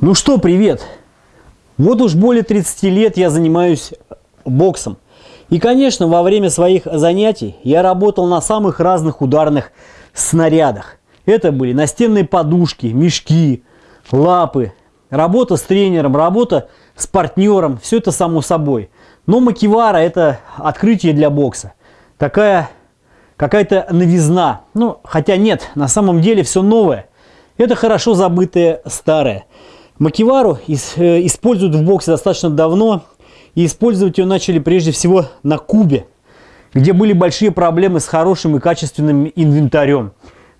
Ну что, привет! Вот уж более 30 лет я занимаюсь боксом. И, конечно, во время своих занятий я работал на самых разных ударных снарядах. Это были настенные подушки, мешки, лапы, работа с тренером, работа с партнером. Все это само собой. Но макивара – это открытие для бокса. Такая какая-то новизна. Ну, хотя нет, на самом деле все новое. Это хорошо забытое старое. Макивару э, используют в боксе достаточно давно. И использовать ее начали прежде всего на Кубе, где были большие проблемы с хорошим и качественным инвентарем.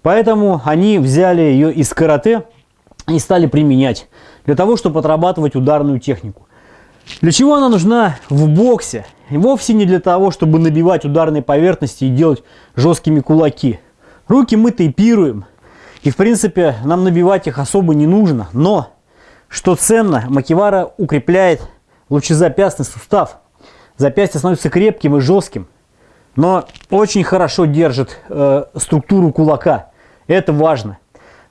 Поэтому они взяли ее из карате и стали применять для того, чтобы отрабатывать ударную технику. Для чего она нужна в боксе? Вовсе не для того, чтобы набивать ударные поверхности и делать жесткими кулаки. Руки мы тейпируем. И в принципе нам набивать их особо не нужно. Но, что ценно, макивара укрепляет лучезапястный сустав. Запястье становится крепким и жестким. Но очень хорошо держит э, структуру кулака. Это важно.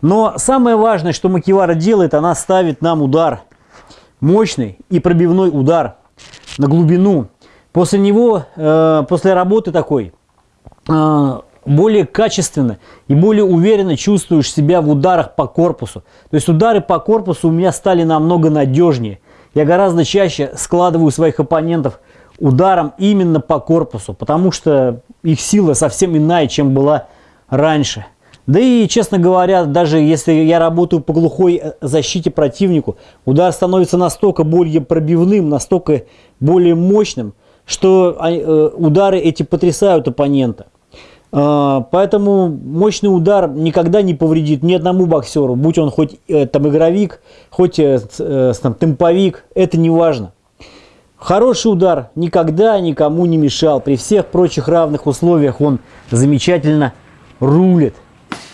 Но самое важное, что макивара делает, она ставит нам удар. Мощный и пробивной удар на глубину. После него, э, после работы такой, э, более качественно и более уверенно чувствуешь себя в ударах по корпусу. То есть удары по корпусу у меня стали намного надежнее. Я гораздо чаще складываю своих оппонентов ударом именно по корпусу, потому что их сила совсем иная, чем была раньше. Да и, честно говоря, даже если я работаю по глухой э, защите противнику, удар становится настолько более пробивным, настолько более мощным, что э, удары эти потрясают оппонента. А, поэтому мощный удар никогда не повредит ни одному боксеру, будь он хоть э, там игровик, хоть там, темповик, это не важно. Хороший удар никогда никому не мешал. При всех прочих равных условиях он замечательно рулит.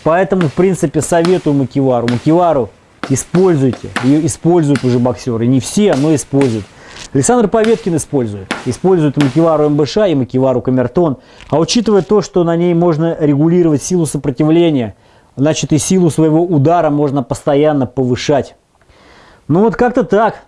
Поэтому, в принципе, советую Макивару. Макивару используйте. Ее используют уже боксеры. Не все, но используют. Александр Поветкин использует. Использует Макивару МБШ и Макивару Камертон. А учитывая то, что на ней можно регулировать силу сопротивления, значит и силу своего удара можно постоянно повышать. Ну вот как-то так.